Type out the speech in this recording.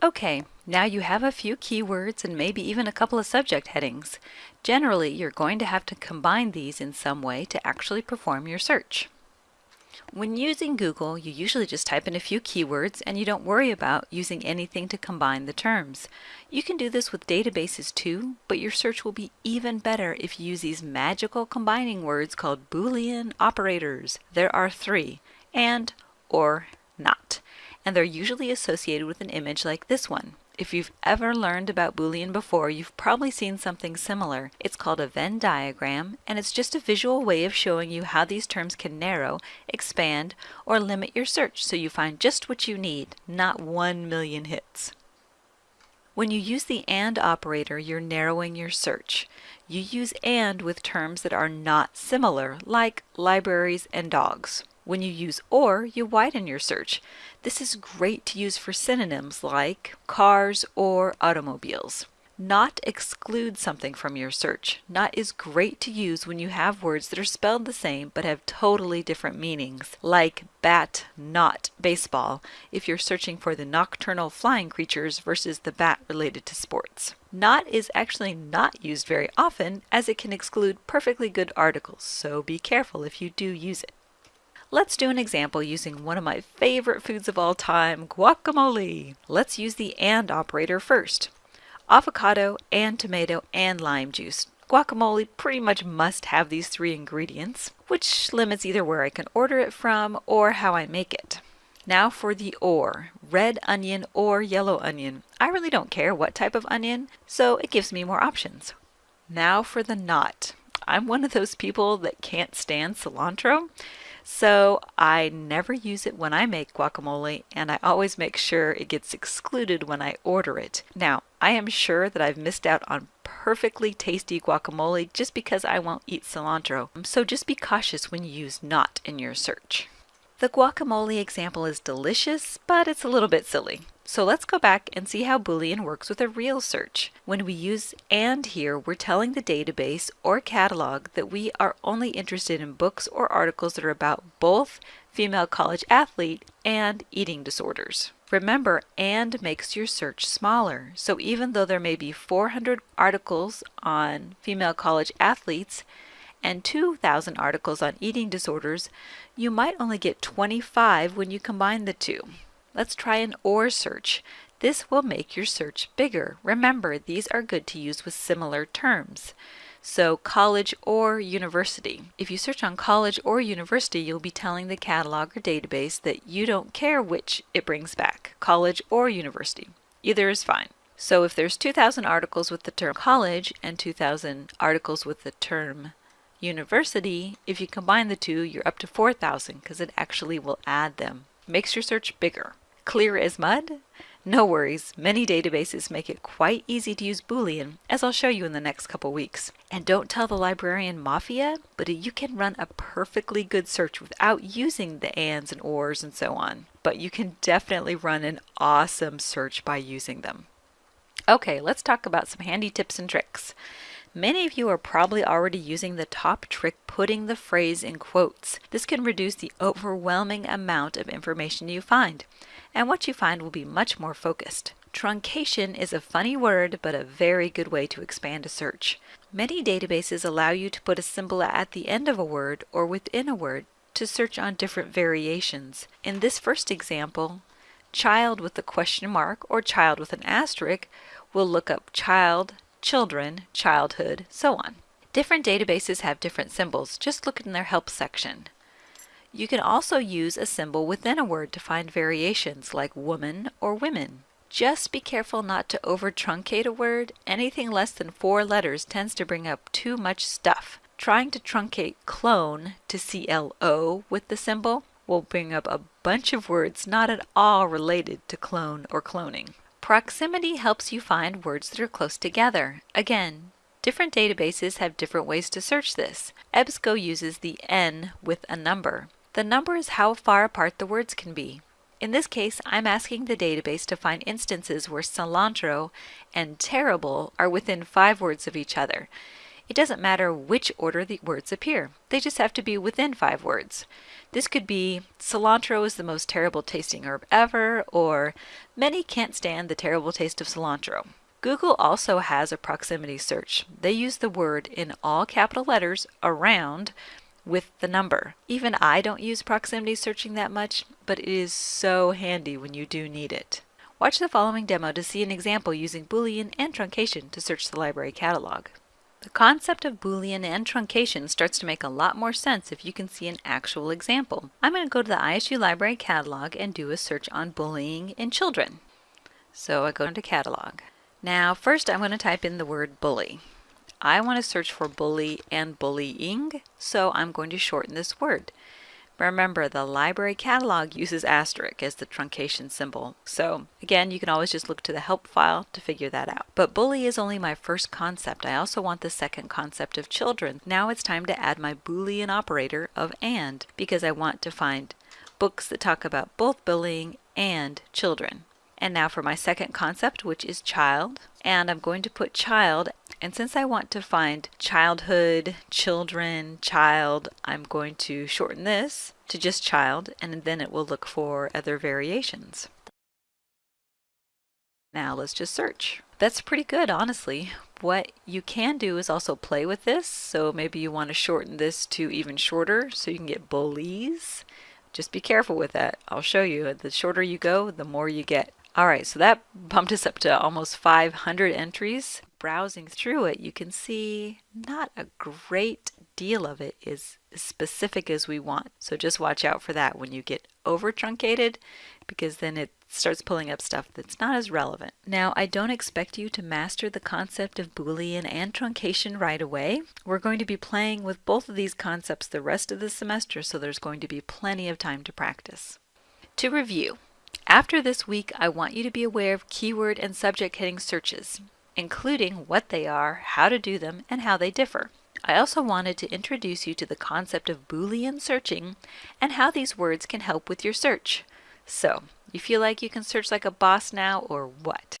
Okay, now you have a few keywords and maybe even a couple of subject headings. Generally, you're going to have to combine these in some way to actually perform your search. When using Google, you usually just type in a few keywords and you don't worry about using anything to combine the terms. You can do this with databases too, but your search will be even better if you use these magical combining words called Boolean operators. There are three, and, or, and they're usually associated with an image like this one. If you've ever learned about Boolean before, you've probably seen something similar. It's called a Venn diagram, and it's just a visual way of showing you how these terms can narrow, expand, or limit your search so you find just what you need, not one million hits. When you use the AND operator, you're narrowing your search. You use AND with terms that are not similar, like libraries and dogs. When you use OR, you widen your search. This is great to use for synonyms like cars or automobiles. Not exclude something from your search. Not is great to use when you have words that are spelled the same but have totally different meanings, like bat, not baseball, if you're searching for the nocturnal flying creatures versus the bat related to sports. Not is actually not used very often as it can exclude perfectly good articles, so be careful if you do use it. Let's do an example using one of my favorite foods of all time, guacamole. Let's use the AND operator first. Avocado and tomato and lime juice. Guacamole pretty much must have these three ingredients, which limits either where I can order it from or how I make it. Now for the or, red onion or yellow onion. I really don't care what type of onion, so it gives me more options. Now for the not. I'm one of those people that can't stand cilantro, so I never use it when I make guacamole and I always make sure it gets excluded when I order it. Now, I am sure that I've missed out on perfectly tasty guacamole just because I won't eat cilantro. So just be cautious when you use not in your search. The guacamole example is delicious, but it's a little bit silly. So let's go back and see how Boolean works with a real search. When we use AND here, we're telling the database or catalog that we are only interested in books or articles that are about both female college athlete and eating disorders. Remember, AND makes your search smaller, so even though there may be 400 articles on female college athletes and 2,000 articles on eating disorders, you might only get 25 when you combine the two. Let's try an OR search. This will make your search bigger. Remember, these are good to use with similar terms. So college or university. If you search on college or university, you'll be telling the catalog or database that you don't care which it brings back, college or university. Either is fine. So if there's 2,000 articles with the term college and 2,000 articles with the term university, if you combine the two, you're up to 4,000 because it actually will add them. Makes your search bigger. Clear as mud? No worries, many databases make it quite easy to use Boolean, as I'll show you in the next couple weeks. And don't tell the librarian mafia, but you can run a perfectly good search without using the ands and ors and so on. But you can definitely run an awesome search by using them. Okay, let's talk about some handy tips and tricks. Many of you are probably already using the top trick putting the phrase in quotes. This can reduce the overwhelming amount of information you find and what you find will be much more focused. Truncation is a funny word, but a very good way to expand a search. Many databases allow you to put a symbol at the end of a word or within a word to search on different variations. In this first example, child with a question mark or child with an asterisk will look up child, children, childhood, so on. Different databases have different symbols. Just look in their help section. You can also use a symbol within a word to find variations like woman or women. Just be careful not to over truncate a word. Anything less than four letters tends to bring up too much stuff. Trying to truncate clone to CLO with the symbol will bring up a bunch of words not at all related to clone or cloning. Proximity helps you find words that are close together. Again, different databases have different ways to search this. EBSCO uses the N with a number. The number is how far apart the words can be. In this case, I'm asking the database to find instances where cilantro and terrible are within five words of each other. It doesn't matter which order the words appear. They just have to be within five words. This could be cilantro is the most terrible tasting herb ever, or many can't stand the terrible taste of cilantro. Google also has a proximity search. They use the word in all capital letters around with the number. Even I don't use proximity searching that much, but it is so handy when you do need it. Watch the following demo to see an example using Boolean and truncation to search the library catalog. The concept of Boolean and truncation starts to make a lot more sense if you can see an actual example. I'm going to go to the ISU Library Catalog and do a search on bullying in children. So I go into Catalog. Now first I'm going to type in the word bully. I want to search for bully and bullying, so I'm going to shorten this word. Remember, the library catalog uses asterisk as the truncation symbol. So again, you can always just look to the help file to figure that out. But bully is only my first concept. I also want the second concept of children. Now it's time to add my Boolean operator of AND because I want to find books that talk about both bullying and children. And now for my second concept, which is child. And I'm going to put child. And since I want to find childhood, children, child, I'm going to shorten this to just child, and then it will look for other variations. Now let's just search. That's pretty good, honestly. What you can do is also play with this. So maybe you want to shorten this to even shorter so you can get bullies. Just be careful with that. I'll show you. The shorter you go, the more you get. All right, so that bumped us up to almost 500 entries. Browsing through it, you can see not a great deal of it is as specific as we want. So just watch out for that when you get over truncated because then it starts pulling up stuff that's not as relevant. Now, I don't expect you to master the concept of Boolean and truncation right away. We're going to be playing with both of these concepts the rest of the semester, so there's going to be plenty of time to practice. To review, after this week, I want you to be aware of keyword and subject heading searches, including what they are, how to do them, and how they differ. I also wanted to introduce you to the concept of Boolean searching and how these words can help with your search. So, you feel like you can search like a boss now or what?